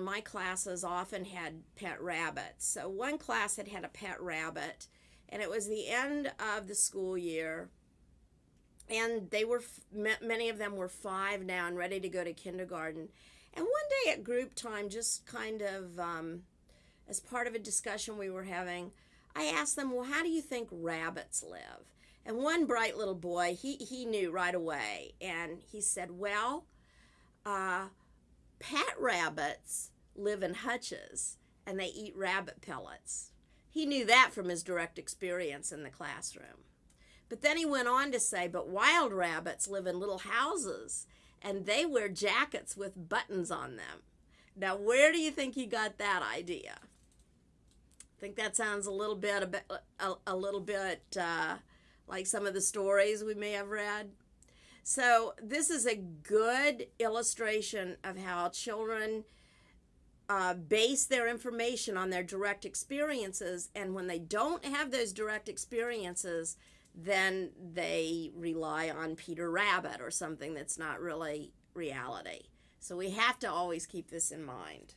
my classes often had pet rabbits. So one class had had a pet rabbit, and it was the end of the school year. And they were, many of them were five now and ready to go to kindergarten. And one day at group time, just kind of um, as part of a discussion we were having, I asked them, Well, how do you think rabbits live? And one bright little boy, he, he knew right away. And he said, Well, uh, rabbits live in hutches and they eat rabbit pellets. He knew that from his direct experience in the classroom. But then he went on to say, But wild rabbits live in little houses and they wear jackets with buttons on them. Now, where do you think he got that idea? I think that sounds a little bit a, a, a little bit uh, like some of the stories we may have read. So this is a good illustration of how children uh, base their information on their direct experiences, and when they don't have those direct experiences, then they rely on Peter Rabbit or something that's not really reality. So we have to always keep this in mind.